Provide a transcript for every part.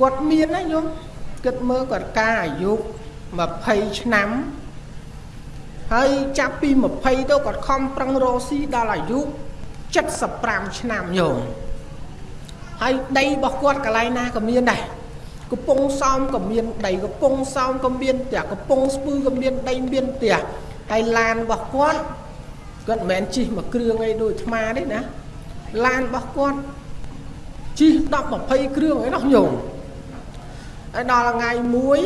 គាត់មានណាញោមគិតមើលគាត់ការអាយុ20ឆ្នាំហើយចាប់ពី20ទៅគាត់ខំប្រឹងរកស៊ីដល់អាយុ75ឆ្នាំញោមហើយដីរបស់គាត់កន្លែងណាក៏មានដែរកំពង់សោមក៏មានដីកំពង់សោមក៏មានផ្ទះកំពង់ស្ពឺក៏មានដីមានផ្ទះហើយឡានរបស់គាត់គាត់មិនមែនជិះមួយគ្រឿងអីដូចអាត្មាទេណាឡានរបស់គាត់ជិះ10 20គ្រឿងអីនោះញោម ហើយដល់ថ្ងៃមួយ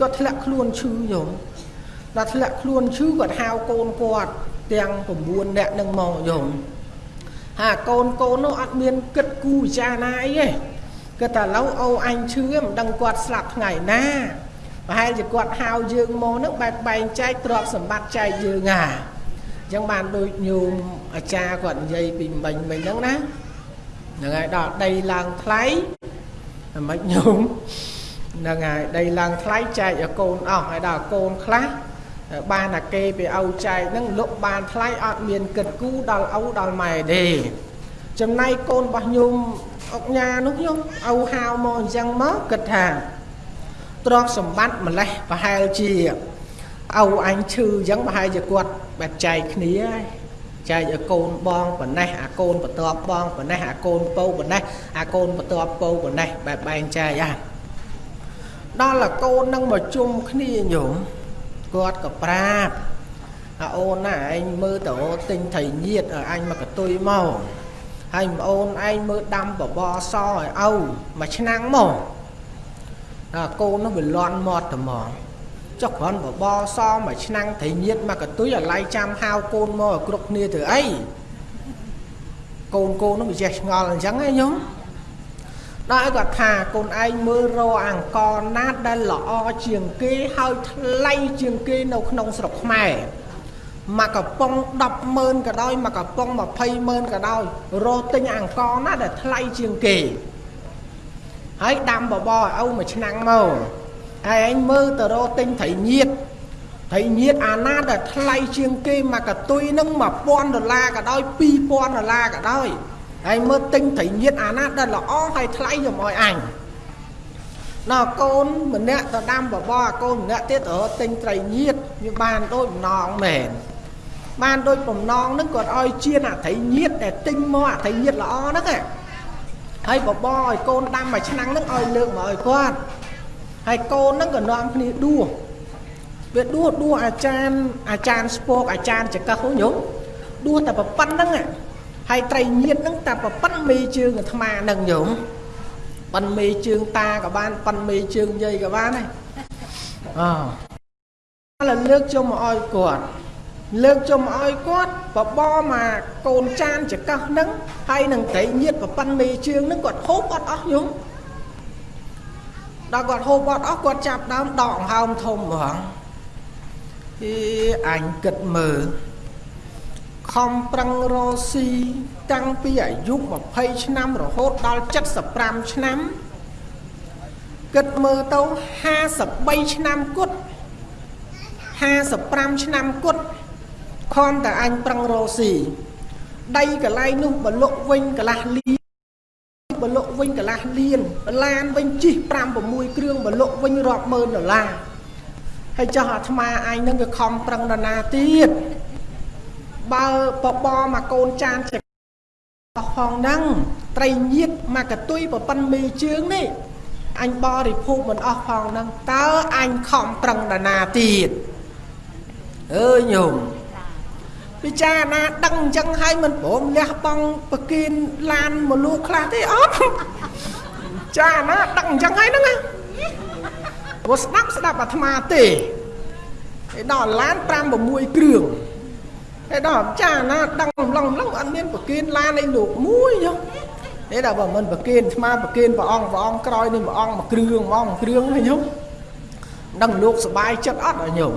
គាត់ធ្លាក់ខ្លួនឈឺញោមដល់ធ្លាក់ខ្លួនឈឺគាត់ហៅកូនគាត់ទាំង9នាក់នឹងមកញោមហើយកូនកូននោះអត់មានគិតគូពិចារណាអីទេគាត់តែឥឡូវអូអញឈឺមិនដឹងគាត់ស្លាប់ថ្ងៃណាប្រហែលជាគាត់ហៅយើងមកនឹងបែបបែងចែកទ្រព្យសម្បត្តិចែកយើងហាអញ្ចឹងបានដូចញោមអាចារ្យគាត់និយាយពីមិញមិញហ្នឹងណាហ្នឹងហើយដល់ដីឡើងថ្លៃមិនញោម ហ្នឹងហើយដីឡើងថ្លៃចែកឲ្យកូនអស់ហើយដល់កូនខ្លះបានតែគេไปឲ្យចែកហ្នឹងលុបបានថ្លៃអត់មានគិតគូដល់ឪដល់ម៉ែទេចំណែកកូនរបស់ញោមអុកញ៉ានោះញោមឪហៅមកអញ្ចឹងមកគិតថាទ្រព្យសម្បត្តិម្លេះប្រហែលជាឪអញឈឺអញ្ចឹងប្រហែលជាគាត់បែបចែកគ្នាហើយចែកឲ្យកូនបងប៉ុណ្ណេះអាកូនបន្ទាប់បងប៉ុណ្ណេះអាកូនពៅប៉ុណ្ណេះអាកូនបន្ទាប់ពៅប៉ុណ្ណេះបែបបែងចែកអា ដល់អាកូននឹងមកជុំគ្នាញោមគាត់ក៏ប្រាប់អាអូនណាឯងមើលតោទិញត្រីញៀតឲ្យអញមកកតុយមកហើយប្អូនឯងមើលដាំបបរសឲ្យឪមួយឆ្នាំមកអាកូននោះវាលន់មាត់ត្មងចុះគ្រាន់បបរសមួយឆ្នាំត្រីញៀតមកកតុយឲ្យឡៃចាំហៅកូនមកឲ្យគ្រប់គ្នាទៅអីកូនកូននោះវាចេះឆ្ងល់អញ្ចឹងឯងញោម ដល់ឲ្យគាត់ថាកូនឯងមើលរកអង្គណាដែលល្អជាងគេហើយថ្លៃជាងគេនៅក្នុងស្រុកខ្មែរមកកំប៉ុង100000ក៏ដោយមកកំប៉ុង20000ក៏ដោយរកទិញអង្គណាដែលថ្លៃជាងគេហើយដាំបបរឲ្យឪមួយឆ្នាំមកហើយឯងមើលទៅរកទិញត្រីញៀតត្រីញៀតអាណាដែលថ្លៃជាងគេមកកតុយនឹង1000ដុល្លារក៏ដោយ2000ដុល្លារក៏ដោយ ហើយមើលទិញត្រីញៀតអាណាដែលល្អហើយថ្លៃយកមកឲ្យអញណ៎កូនម្នាក់ទៅដាំបបរកូនម្នាក់ទៀតទៅទិញត្រីញៀតវាបានដូចបំណងមែនបានដូចបំណងហ្នឹងគាត់ឲ្យជៀនអាត្រីញៀតដែលទិញមកអាត្រីញៀតល្អហ្នឹងហើយបបរឲ្យកូនដាំមួយឆ្នាំហ្នឹងឲ្យលើកមកឲ្យគាត់ហើយកូនហ្នឹងក៏នាំគ្នាដួសវាដួសដួសអាចារ្យអាចារ្យស្ពកអាចារ្យចកឹះហ្នឹងញោមដួសតែប៉ុណ្្នឹង ហើយត្រីញៀតហ្នឹងតែប៉ុណ្្នឹងមេជើងអាត្មាហ្នឹងញោមប៉ុនមេជើងតាក៏បានប៉ុនមេជើងយាយក៏បានដែរអូឥឡូវលើកជុំមកឲ្យគាត់លើកជុំឲ្យគាត់បបមកកូនចានចកោះហ្នឹងហើយនឹងត្រីញៀតប្រប៉ិនមេជើងហ្នឹងគាត់ហូបអត់អស់យំដល់គាត់ហូបអត់អស់គាត់ចាប់ដើមដកអង្ហើមធំហ្មងអីអញគិតមើល ខំប្រឹងរកស៊ីតាំងពីអាយុ20ឆ្នាំរហូតដល់75ឆ្នាំគិតមើលទៅ53ឆ្នាំគត់55ឆ្នាំគត់ខំតែអញប្រឹងរកស៊ីដីកន្លែងនោះបលុកវិញកន្លះលីបលុកវិញកន្លះលានឡានវិញជិះ5 6គ្រឿងបលុកវិញរាប់ម៉ឺនដុល្លារហើយចោះអាត្មាអញនឹងវាខំប្រឹងដល់ណាទៀត បើបបមកកូនចានចេះអស់ផងហ្នឹងត្រីញៀតមកកតុយប្រប៉ិនមេជើងនេះអញបរិភោគមិនអស់ផងហ្នឹងតើអញខំប្រឹងដល់ណាទៀតអើយញោមពិចារណាដឹងអញ្ចឹងហើយមិនព្រមលះបង់ប្រគិនឡានមកលូខ្លះទេអត់ចាណាដឹងអញ្ចឹងហើយហ្នឹងណាព្រោះស្ដាប់ស្ដាប់អាត្មាទេឯដល់ឡាន5 6គ្រឿង ឯដល់ចាណាដឹងម្លងម្លងអត់មានប្រគិនឡានឯលោកមួយយោឯដល់បើមិនប្រគិនអាត្មាប្រគិនព្រះអង្គព្រះអង្គក្រោយនេះព្រះអង្គមួយគ្រឿងហ្មងគ្រឿងហ្នឹងញោមដឹងលោកសុបាយចិត្តអត់ញោម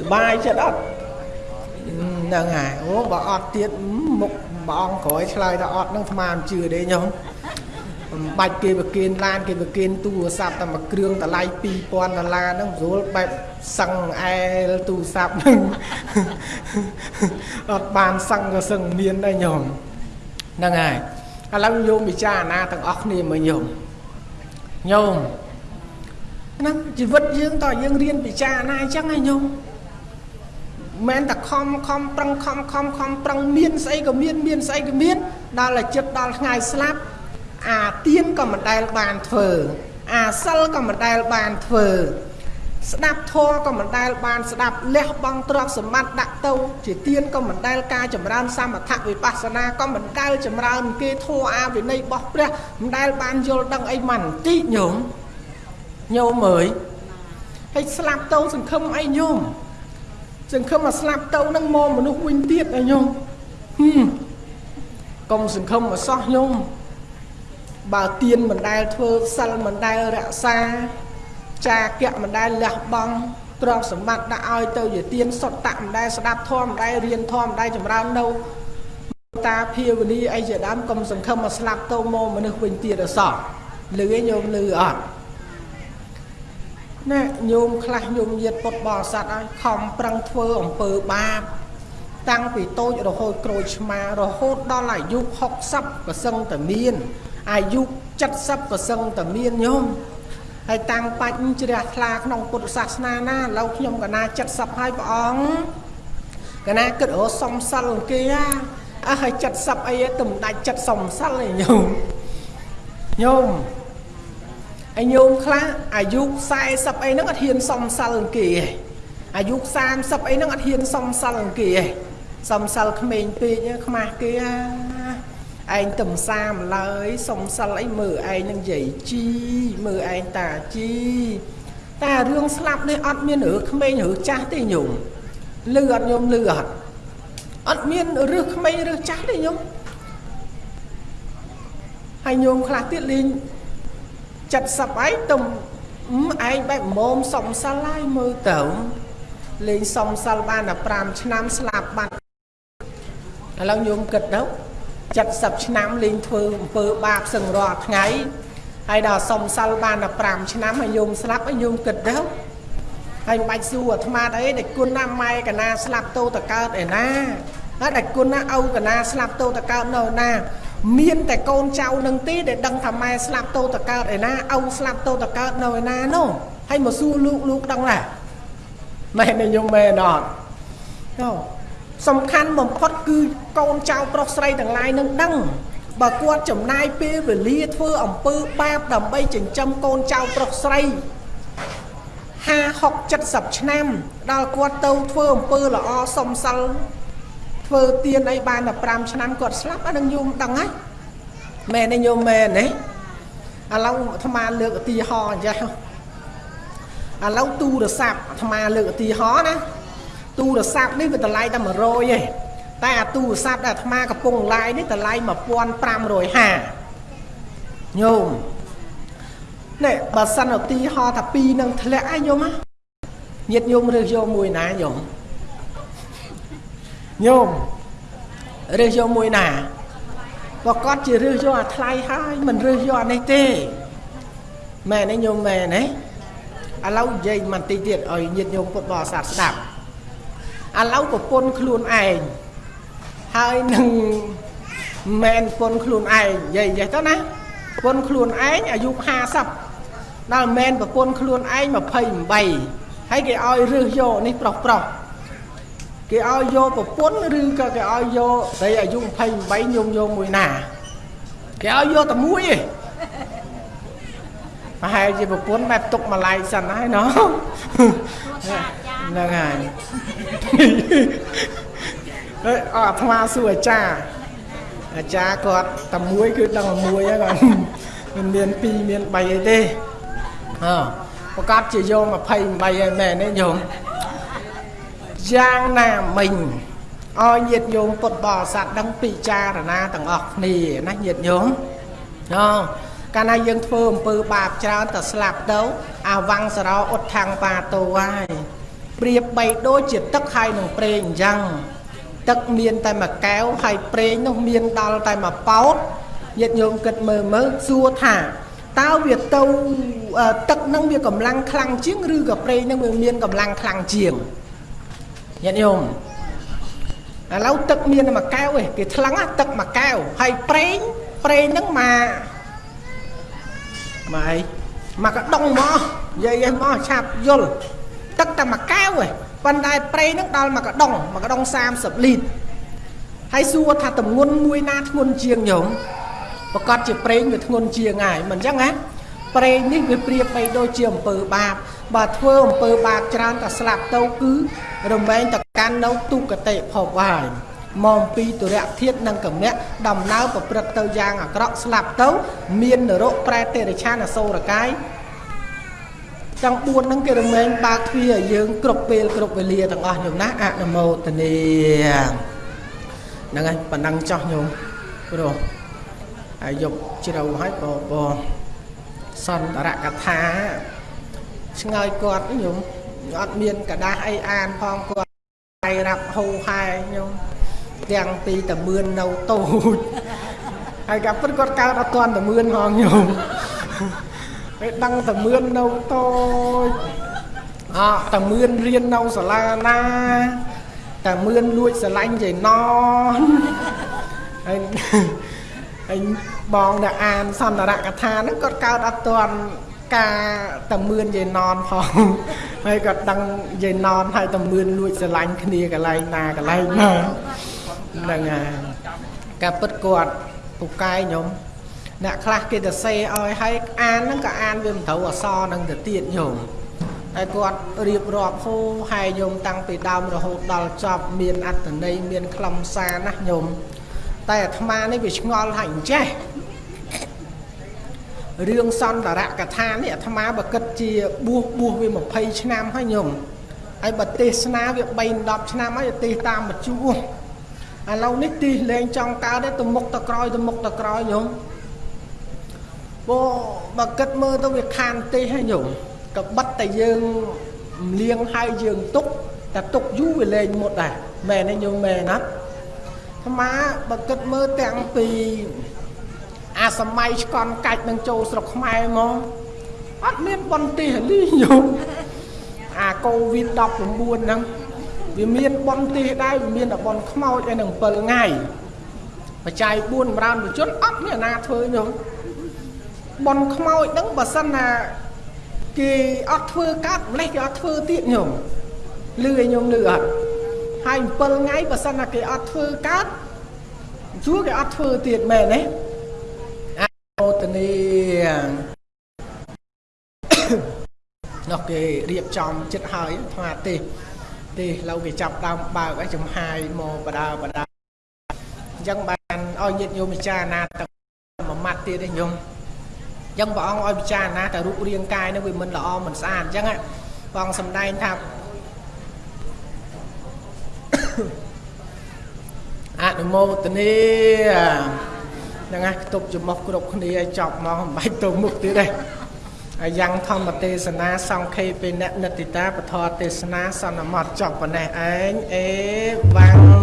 សុបាយចិត្តអត់ហ្នឹងហើយអូបើអត់ទៀតមុខបងអង្គក្រោយឆ្លើយថាអត់នឹងស្មានជឿទេញោម បំបាច់គេប្រគិនឡានគេប្រគិនទូរស័ព្ទតែមួយគ្រឿងតម្លៃ2000ដុល្លារហ្នឹងស្រួលបែបសឹងអែលទូរស័ព្ទហ្នឹងអត់បានសឹងក៏សឹងមានដែរញោមហ្នឹងហើយឥឡូវយោមពិចារណាទាំងអស់គ្នាមើលញោមញោមហ្នឹងជីវិតយើងតើយើងរៀនពិចារណាអញ្ចឹងឯងញោមមិនតែខំខំប្រឹងខំខំខំប្រឹងមានស្អីក៏មានមានស្អីក៏មានដល់តែចិត្តដល់ថ្ងៃស្លាប់ អាទៀនក៏មិនដែលបានធ្វើអាសិលក៏មិនដែលបានធ្វើស្ដាប់ធម៌ក៏មិនដែលបានស្ដាប់លះបង់ទ្រព្យសម្បត្តិដាក់ទៅជាទៀនក៏មិនដែលការចម្រើនសមថវិបស្សនាក៏មិនដែលចម្រើនគេធម៌អាវិន័យរបស់ព្រះមិនដែលបានយល់ដឹងអីមិនបន្តិចញោមញោមអើយហើយស្លាប់ទៅសង្ឃឹមអីញោមសង្ឃឹមមកស្លាប់ទៅនឹងមកមនុស្សវិញទៀតអីញោមហឹមកុំសង្ឃឹមមកសោះញោម បើទៀនមិនដែលធ្វើសិលមិនដែលរក្សាចាគៈមិនដែលលះបង់ទ្រព្យសម្បត្តិដាក់ឲ្យទៅជាទៀនសុតតៈមិនដែលស្ដាប់ធម៌មិនដែលរៀនធម៌មិនដែលចម្រើននៅតាភាវនីអីជាដើមកុំសង្ឃឹមមកស្លាប់ទៅមកមនុស្សវិញទៀតអសោះលឺឯងញោមលឺអត់ណែញោមខ្លះញោមញាតពុតបរិស័ទឲ្យខំប្រឹងធ្វើអំពើបាបតាំងពីតូចរហូតក្រូចឆ្មារហូតដល់អាយុ60ក៏សឹងតែមាន អាយុ70ក៏សឹងតែមានញោមហើយតាំងបាច់ជ្រះថ្លាក្នុងពុទ្ធសាសនាណាឥឡូវខ្ញុំកណា70ហើយព្រះអង្គកណាគិតរសំសិលគេអើហើយ70អីទៅមិនដាច់ចិត្តសំសិលឯញោមញោមឯញោមខ្លះអាយុ40អីហ្នឹងអត់ហ៊ានសំសិលគេឯងអាយុ30អីហ្នឹងអត់ហ៊ានសំសិលគេឯងសំសិលក្មេងពេកខ្មាស់គេ ឯងទំសាម្លើយសុំសិលអីមើលឯងនឹងយាយជីមើលឯងតាជីតែរឿងស្លាប់នេះអត់មានរឿងក្មេងរឿងចាស់ទេញោមលឺអត់ញោមលឺអត់អត់មានរឿងក្មេងរឿងចាស់ទេញោមហើយញោមខ្លះទៀតលេង70ហើយទំឯងបែបមុំសុំសិលហើយមើលទៅលេងសុំសិលបានតែ5ឆ្នាំស្លាប់បាត់ឥឡូវញោមគិតទៅ 70ឆ្នាំលេងធ្វើអំពើបាបសឹងរាល់ថ្ងៃហើយដល់សុំសិលបានតែ5ឆ្នាំហើយយំស្លាប់ហើយយំគិតទៅហើយមិនបាច់សួរអាត្មាអីដែលគុណណាម៉ែកណាស្លាប់ទៅតកើតឯណាហើយដែលគុណណាឪកណាស្លាប់ទៅតកើតនៅណា មានតែកូនចៅនឹងទេដែលដឹងថាម៉ែស្លាប់ទៅតកើតឯណាឪស្លាប់ទៅតកើតនៅឯណានោះហើយមកសួរលោកលោកដឹងណាម៉ែនេះញោមម៉ែអត់នោះ សំខាន់បំផុតគឺកូនចៅប្រុសស្រីទាំងឡាយនឹងដឹងបើគាត់ចំណាយពេលវេលាធ្វើអំពើបាបដើម្បីចិញ្ចឹមកូនចៅប្រុសស្រី50 60 70ឆ្នាំដល់គាត់ទៅធ្វើអំពើល្អសំសិលធ្វើទៀនអីបានតែ5ឆ្នាំគាត់ស្លាប់អានឹងយំដឹងហើយមែនទេញោមមែនទេឥឡូវអាត្មាលើកឧទាហរណ៍អញ្ចឹងឥឡូវទូរស័ព្ទអាត្មាលើកឧទាហរណ៍ណា ទូរស័ព្ទនេះវាតម្លៃតែ100ឯងតែអាទូរស័ព្ទដែលអាត្មាកំពុងឡាយនេះតម្លៃ1550ញោមនេះបើសិនឧទាហរណ៍ថាពីរនឹងធ្លាក់ឯងញោមញាតញោមរើសយកមួយណាញោមញោមរើសយកមួយណាបើគាត់ជារើសយកអាថ្លៃហើយមិនរើសយកអានេះទេមែនទេញោមមែនទេឥឡូវនិយាយបន្តិចទៀតឲ្យញាតញោមពុទ្ធបរិស័ទស្ដាប់ ឥឡូវប្រពន្ធខ្លួនឯងហើយនឹងមែនប្រពន្ធខ្លួនឯងនិយាយចេះទៅណាប្រពន្ធខ្លួនឯងអាយុ50ដល់មែនប្រពន្ធខ្លួនឯង28ហើយគេឲ្យរើសយកនេះប្រុសប្រុសគេឲ្យយកប្រពន្ធឬក៏គេឲ្យយកស្រីអាយុ28ញោមយកមួយណាគេឲ្យយកតែមួយឯងប្រហែលជាប្រពន្ធបែបទុកម្លាយសិនហើយណោះ ហ្នឹងហើយអើអាត្មាសួរអាចារ្យអាចារ្យគាត់តែមួយគឺដឹងមួយហើយគាត់មិនមាន2មាន3អីទេអើប្រកាសជាយក28ហើយមែនទេញោមយ៉ាងណាមិញឲ្យញាតិញោមពុទ្ធបរិស័ទដឹងពិចារណាទាំងអស់គ្នាណាញាតិញោមអើកាលណាយើងធ្វើអំពើបាបច្រើនតែស្លាប់ទៅអាវង្សរោអ៊ុតថាំងបាតោហើយ ប្រៀបបីដូចជាទឹកហើយនឹងប្រេងអញ្ចឹងទឹកមានតែមួយកែវហើយប្រេងនោះមានដល់តែមួយប៉ោតញាតិញោមគិតមើលមើលសួរថាតើវាទៅទឹកនឹងវាកម្លាំងខ្លាំងជាងឬក៏ប្រេងនឹងវាមានកម្លាំងខ្លាំងជាងញាតិញោមឥឡូវទឹកមានតែមួយកែវឯងគេថ្លឹងទឹកមួយកែវហើយប្រេងប្រេងនឹងមកមកអីមកកដុងមកនិយាយឯមកឆាប់យល់ ទឹកតែមួយកែវឯងប៉ុន្តែប្រេងហ្នឹងដល់មកកដុងមកកដុង30លីត្រហើយសួរថាតំងន់មួយណាធ្ងន់ជាងញោមប្រកាសជាប្រេងវាធ្ងន់ជាងហើយមិនអញ្ចឹងណាប្រេងនេះវាប្រៀបបីដូចជាអំពើបាបបើធ្វើអំពើបាបច្រើនតែស្លាប់ទៅគឺរមែងតកាន់នៅទុគតិភពហើយមកពីទុរៈធាតនិងកំណៈដំណើរប្រព្រឹត្តទៅយ៉ាងអាក្រក់ស្លាប់ទៅ មាននរកប្រែតិរិឆានអសូរកាយ ទាំង4ហ្នឹងគេរមែងបើកទ្វារឲ្យយើងគ្រប់ពេលគ្រប់វេលាទាំងអស់ញោមណាអនុមោទនីហ្នឹងហើយប៉ណ្ណឹងចោះញោមព្រោះហើយយកជ្រៅហើយបបសន្តរកថាឆ្ងើយគាត់ញោមអត់មានកដាស់អីអានផងគាត់តែរាប់ហូហែញោមទាំងពីតមឿននៅតូចហើយកាពិតគាត់កើតអត់ទាន់តមឿនហងញោម ហើយដឹងតមឿននៅតូចអតមឿនរៀននៅសាលាណាតមឿនលួចស្រឡាញ់ចៃណនហើយហើយបងដែលអានសន្តរកថាហ្នឹងគាត់កើតអត់ទាន់ការតមឿនយាយណនផងហើយគាត់ដឹងយាយណនហើយតមឿនលួចស្រឡាញ់គ្នាកន្លែងណាកន្លែងណាហ្នឹងហើយការពិតគាត់ពូកែខ្ញុំ អ្នកខ្លះគេទៅសេឲ្យហើយអានហ្នឹងក៏អានវាមិនត្រូវអសរហ្នឹងទៅទៀតញោមហើយគាត់រៀបរាប់ហូហើយញោមតាំងពីដើមរហូតដល់ចប់មានអត្តន័យមានខ្លឹមសារណាស់ញោមតែអាត្មានេះវាឆ្ងល់ហើយអញ្ចេះរឿងសន្តរកថានេះអាត្មាបើគិតជាបួសបួសវា20ឆ្នាំហើយញោមហើយបើទេសនាវា3 10ឆ្នាំហើយទេសតាមមជួឥឡូវនេះទីលេងចង់កើតទេទៅមុខទៅក្រោយទៅមុខទៅក្រោយញោម បើបើគិតមើលទៅវាខានទេសហើយញោមក៏បិទតែយើងលៀងហើយយើងទុកតែទុកយូរវាលេងមុតដែរមែនទេញោមមែនណាអាមាបើគិតមើលទាំងពីអាសម័យឆ្កន់កាច់នឹងចូលស្រុកខ្មែរមកអត់មានបនទេលីញោមអាកូវីដ19ហ្នឹងវាមានបនទេដែរវាមានតែបនខ្មោចឯនឹង7ថ្ងៃបច្ច័យ4បរានបជនអត់មានណាធ្វើញោម បនខ្មោចហ្នឹងបើសិនណាគេអត់ធ្វើកាត់ម្លេះគេអត់ធ្វើទៀតញោមលឺឲ្យញោមលឺអត់ហើយ7ថ្ងៃបើសិនណាគេអត់ធ្វើកាត់ជួគេអត់ធ្វើទៀតមែនទេអោទនីនោះគេរៀបចំចិត្តហើយថ្មទេទេឡូវគេចាប់ដើមបើកឲ្យចំហាយមកបដាបដាអញ្ចឹងបានឲ្យញាតិញោមពិចារណាតែមួយម៉ាត់ទៀតទេញោម អញ្ចឹងព្រះអង្គឲ្យពិចារណាតែរូបរាងកាយនោះវាមិនល្អមិនស្អាតអញ្ចឹងព្រះអង្គសំដែងថាអនុមោទនីហ្នឹងហើយខ្ទប់ចំមុខគ្រប់គ្នាឲ្យចប់មកមិនបាច់ទៅមុខទៀតទេហើយយ៉ាងធម្មទេសនាសង្ខេពេននិតិតាពធទេសនាសន្មតចប់ប៉ុណ្ណេះឯងអេវ៉ាំង